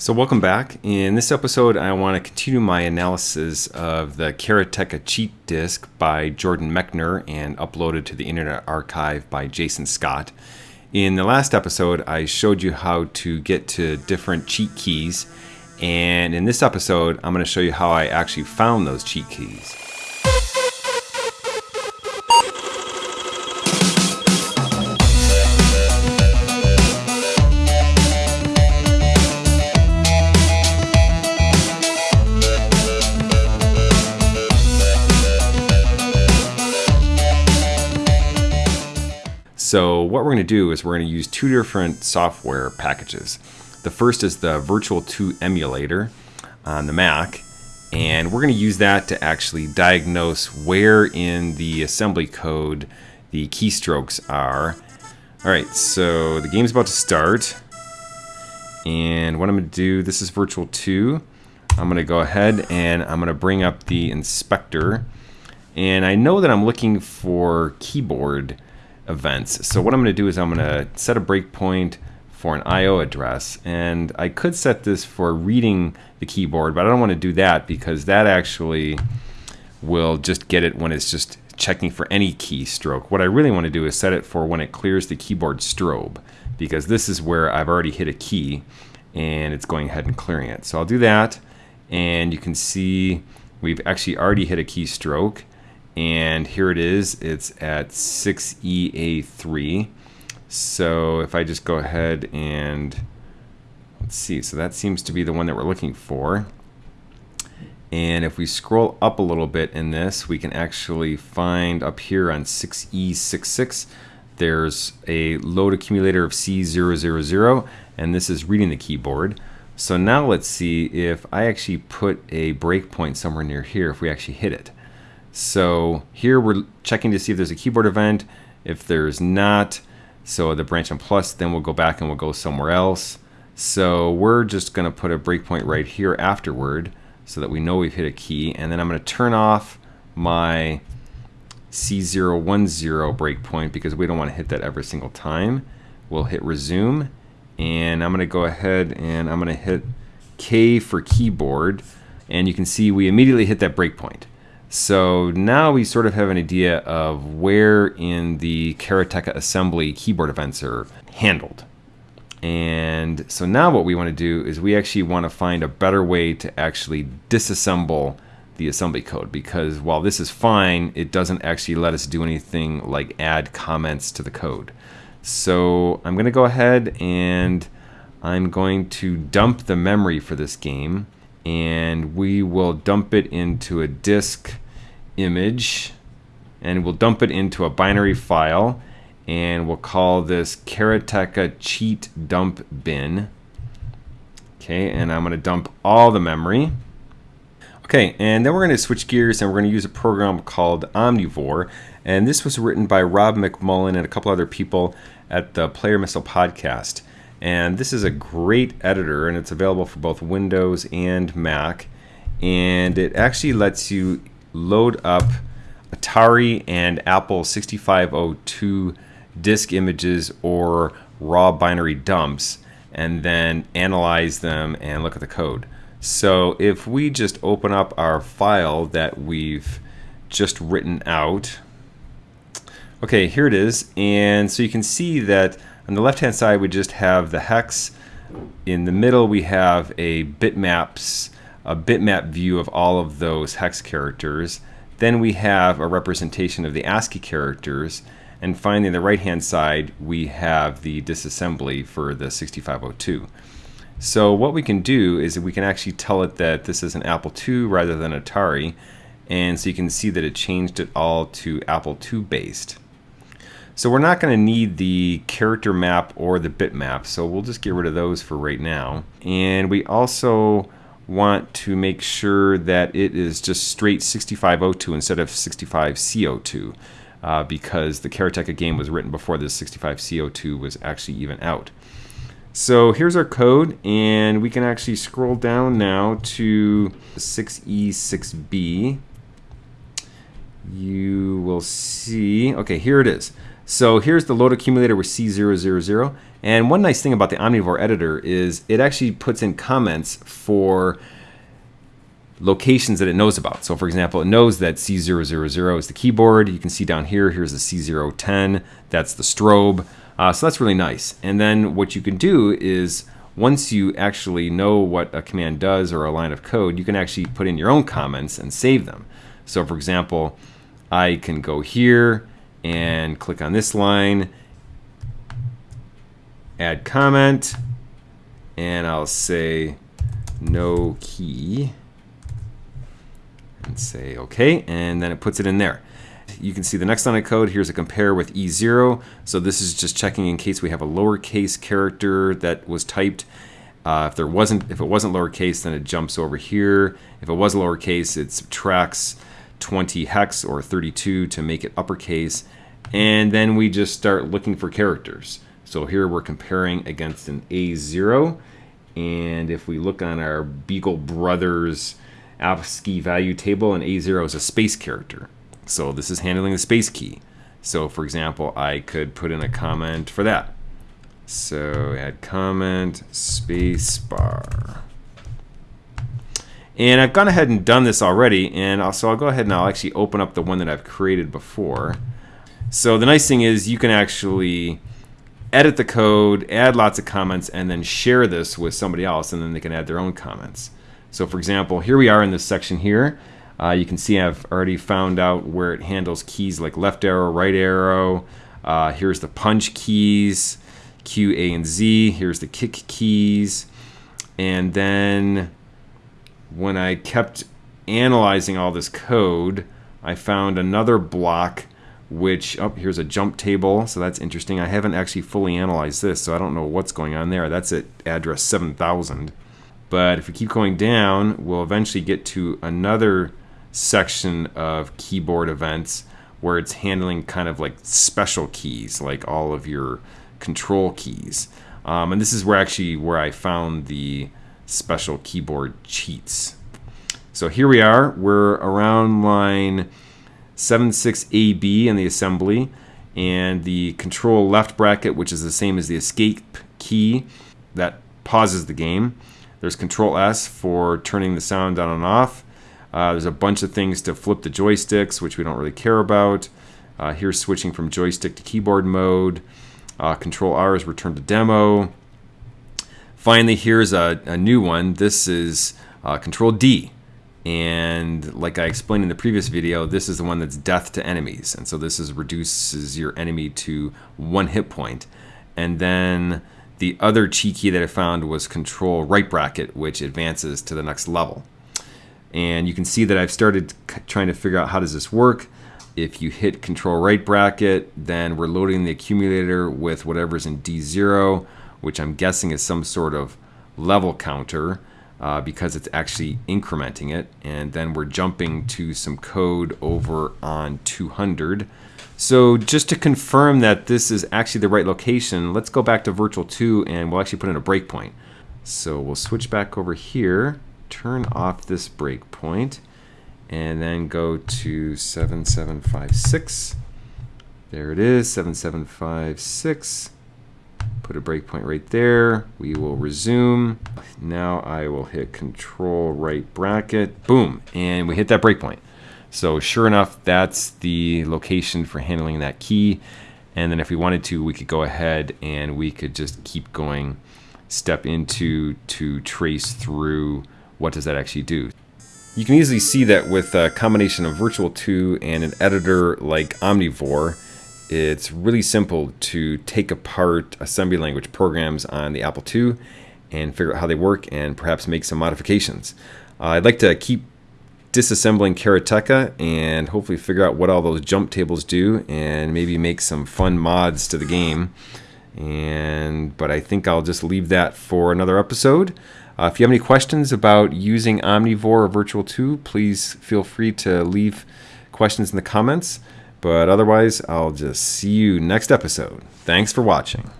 So welcome back. In this episode, I want to continue my analysis of the Karateka cheat disk by Jordan Mechner and uploaded to the Internet Archive by Jason Scott. In the last episode, I showed you how to get to different cheat keys, and in this episode, I'm going to show you how I actually found those cheat keys. So what we're going to do is we're going to use two different software packages. The first is the Virtual 2 emulator on the Mac, and we're going to use that to actually diagnose where in the assembly code the keystrokes are. All right, so the game's about to start, and what I'm going to do, this is Virtual 2. I'm going to go ahead and I'm going to bring up the inspector, and I know that I'm looking for keyboard events. So what I'm going to do is I'm going to set a breakpoint for an I.O. address. And I could set this for reading the keyboard, but I don't want to do that because that actually will just get it when it's just checking for any keystroke. What I really want to do is set it for when it clears the keyboard strobe because this is where I've already hit a key and it's going ahead and clearing it. So I'll do that and you can see we've actually already hit a keystroke and here it is. It's at 6EA3 so if I just go ahead and let's see. So that seems to be the one that we're looking for. And if we scroll up a little bit in this we can actually find up here on 6E66 there's a load accumulator of C000 and this is reading the keyboard. So now let's see if I actually put a breakpoint somewhere near here if we actually hit it so here we're checking to see if there's a keyboard event. If there's not, so the branch on plus, then we'll go back and we'll go somewhere else. So we're just going to put a breakpoint right here afterward so that we know we've hit a key. And then I'm going to turn off my C010 breakpoint because we don't want to hit that every single time. We'll hit resume and I'm going to go ahead and I'm going to hit K for keyboard and you can see we immediately hit that breakpoint. So now we sort of have an idea of where in the Karateka assembly keyboard events are handled. And so now what we want to do is we actually want to find a better way to actually disassemble the assembly code because while this is fine, it doesn't actually let us do anything like add comments to the code. So I'm going to go ahead and I'm going to dump the memory for this game and we will dump it into a disk image and we'll dump it into a binary file and we'll call this Karateka cheat dump bin. Okay, and I'm going to dump all the memory. Okay, and then we're going to switch gears and we're going to use a program called Omnivore. And this was written by Rob McMullen and a couple other people at the Player Missile podcast. And this is a great editor, and it's available for both Windows and Mac. And it actually lets you load up Atari and Apple 6502 disk images or raw binary dumps and then analyze them and look at the code. So if we just open up our file that we've just written out, okay, here it is. And so you can see that on the left hand side, we just have the hex. In the middle, we have a bitmaps, a bitmap view of all of those hex characters. Then we have a representation of the ASCII characters. And finally, on the right hand side, we have the disassembly for the 6502. So what we can do is we can actually tell it that this is an Apple II rather than Atari. And so you can see that it changed it all to Apple II based. So we're not going to need the character map or the bitmap, so we'll just get rid of those for right now. And we also want to make sure that it is just straight 6502 instead of 65C02 uh, because the Karateka game was written before this 65C02 was actually even out. So here's our code, and we can actually scroll down now to 6E6B. You will see, okay, here it is. So here's the load accumulator with C000. And one nice thing about the Omnivore editor is it actually puts in comments for locations that it knows about. So for example, it knows that C000 is the keyboard. You can see down here, here's the C010, that's the strobe. Uh, so that's really nice. And then what you can do is once you actually know what a command does or a line of code, you can actually put in your own comments and save them. So for example, I can go here and click on this line, add comment, and I'll say no key and say OK, and then it puts it in there. You can see the next line of code. Here's a compare with E0. So this is just checking in case we have a lowercase character that was typed. Uh, if there wasn't, if it wasn't lowercase, then it jumps over here. If it was lowercase, it subtracts 20 hex or 32 to make it uppercase. And then we just start looking for characters. So here we're comparing against an A0. And if we look on our Beagle Brothers ASCII value table, an A0 is a space character. So this is handling the space key. So for example, I could put in a comment for that. So add comment, space bar. And I've gone ahead and done this already, and so I'll go ahead and I'll actually open up the one that I've created before. So the nice thing is you can actually edit the code, add lots of comments, and then share this with somebody else, and then they can add their own comments. So for example, here we are in this section here. Uh, you can see I've already found out where it handles keys like left arrow, right arrow. Uh, here's the punch keys, Q, A, and Z. Here's the kick keys. And then when I kept analyzing all this code, I found another block which, oh, here's a jump table, so that's interesting. I haven't actually fully analyzed this, so I don't know what's going on there. That's at address 7000. But if we keep going down, we'll eventually get to another section of keyboard events where it's handling kind of like special keys, like all of your control keys. Um, and this is where actually where I found the special keyboard cheats. So here we are, we're around line 76AB in the assembly and the control left bracket, which is the same as the escape key that pauses the game. There's Control S for turning the sound on and off. Uh, there's a bunch of things to flip the joysticks, which we don't really care about. Uh, here's switching from joystick to keyboard mode. Uh, Control R is return to demo. Finally, here's a, a new one. This is uh, Control D. And like I explained in the previous video, this is the one that's death to enemies. And so this is reduces your enemy to one hit point. And then the other key that I found was control right bracket, which advances to the next level. And you can see that I've started trying to figure out how does this work. If you hit control right bracket, then we're loading the accumulator with whatever's in D0, which I'm guessing is some sort of level counter uh, because it's actually incrementing it. And then we're jumping to some code over on 200 so just to confirm that this is actually the right location, let's go back to Virtual 2 and we'll actually put in a breakpoint. So we'll switch back over here, turn off this breakpoint, and then go to 7756. There it is, 7756. Put a breakpoint right there. We will resume. Now I will hit control right bracket, boom, and we hit that breakpoint. So sure enough, that's the location for handling that key. And then if we wanted to, we could go ahead and we could just keep going step into to trace through what does that actually do. You can easily see that with a combination of Virtual 2 and an editor like Omnivore, it's really simple to take apart assembly language programs on the Apple II and figure out how they work and perhaps make some modifications. Uh, I'd like to keep disassembling Karateka and hopefully figure out what all those jump tables do and maybe make some fun mods to the game. And but I think I'll just leave that for another episode. Uh, if you have any questions about using Omnivore or Virtual 2, please feel free to leave questions in the comments. But otherwise, I'll just see you next episode. Thanks for watching.